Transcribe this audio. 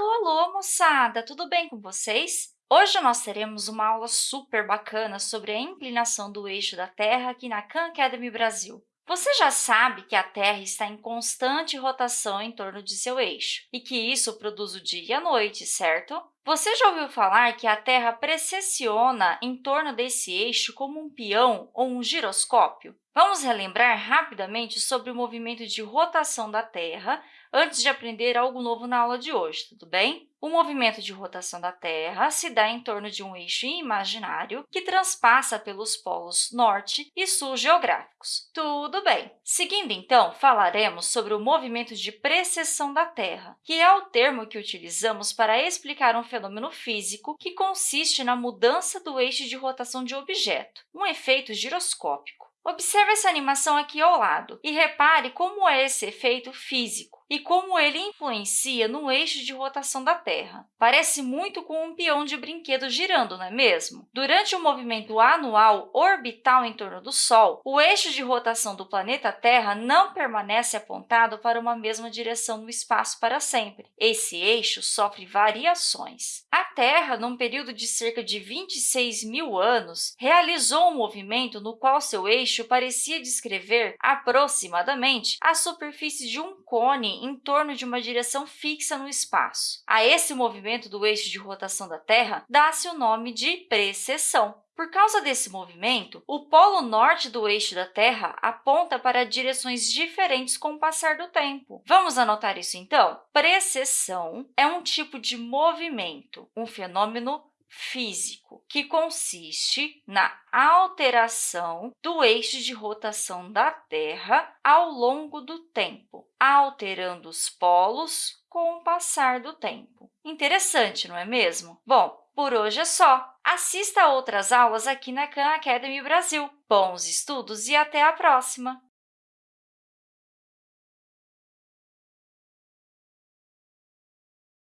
Alô, alô, moçada! Tudo bem com vocês? Hoje nós teremos uma aula super bacana sobre a inclinação do eixo da Terra aqui na Khan Academy Brasil. Você já sabe que a Terra está em constante rotação em torno de seu eixo e que isso produz o dia e a noite, certo? Você já ouviu falar que a Terra precessiona em torno desse eixo como um peão ou um giroscópio? Vamos relembrar rapidamente sobre o movimento de rotação da Terra antes de aprender algo novo na aula de hoje, tudo bem? O movimento de rotação da Terra se dá em torno de um eixo imaginário que transpassa pelos polos norte e sul geográficos. Tudo bem! Seguindo, então, falaremos sobre o movimento de precessão da Terra, que é o termo que utilizamos para explicar um fenômeno físico que consiste na mudança do eixo de rotação de objeto, um efeito giroscópico. Observe essa animação aqui ao lado e repare como é esse efeito físico e como ele influencia no eixo de rotação da Terra. Parece muito com um peão de brinquedo girando, não é mesmo? Durante o movimento anual orbital em torno do Sol, o eixo de rotação do planeta Terra não permanece apontado para uma mesma direção no espaço para sempre. Esse eixo sofre variações. A Terra, num período de cerca de 26 mil anos, realizou um movimento no qual seu eixo parecia descrever aproximadamente a superfície de um cone em torno de uma direção fixa no espaço. A esse movimento do eixo de rotação da Terra dá-se o nome de precessão. Por causa desse movimento, o polo norte do eixo da Terra aponta para direções diferentes com o passar do tempo. Vamos anotar isso, então? Precessão é um tipo de movimento, um fenômeno físico, que consiste na alteração do eixo de rotação da Terra ao longo do tempo, alterando os polos com o passar do tempo. Interessante, não é mesmo? Bom, por hoje é só. Assista a outras aulas aqui na Khan Academy Brasil. Bons estudos e até a próxima!